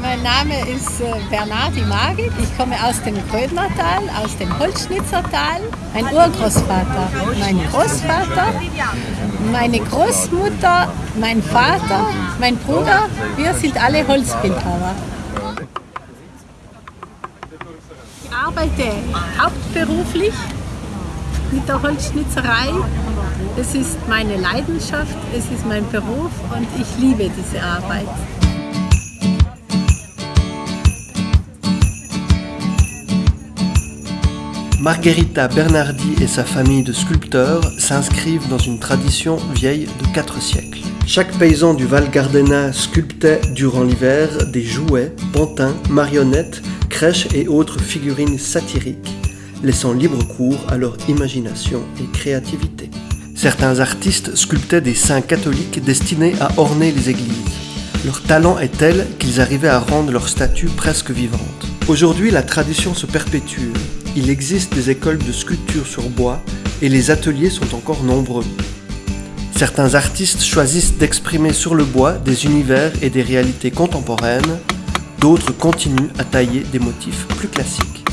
Mein Name ist äh, Bernardi Magik. Ich komme aus dem Grödnertal, aus dem Holzschnitzertal. Mein Urgroßvater, mein Großvater, meine Großmutter, mein Vater, mein Bruder, wir sind alle Holzbildhauer. Ich arbeite hauptberuflich mit der Holzschnitzerei. Es ist meine Leidenschaft, es ist mein Beruf. Margherita Bernardi et sa famille de sculpteurs s'inscrivent dans une tradition vieille de 4 siècles. Chaque paysan du Val Gardena sculptait durant l'hiver des jouets, pantins, marionnettes, crèches et autres figurines satiriques, laissant libre cours à leur imagination et créativité. Certains artistes sculptaient des saints catholiques destinés à orner les églises. Leur talent est tel qu'ils arrivaient à rendre leur statue presque vivante. Aujourd'hui, la tradition se perpétue il existe des écoles de sculpture sur bois et les ateliers sont encore nombreux. Certains artistes choisissent d'exprimer sur le bois des univers et des réalités contemporaines, d'autres continuent à tailler des motifs plus classiques.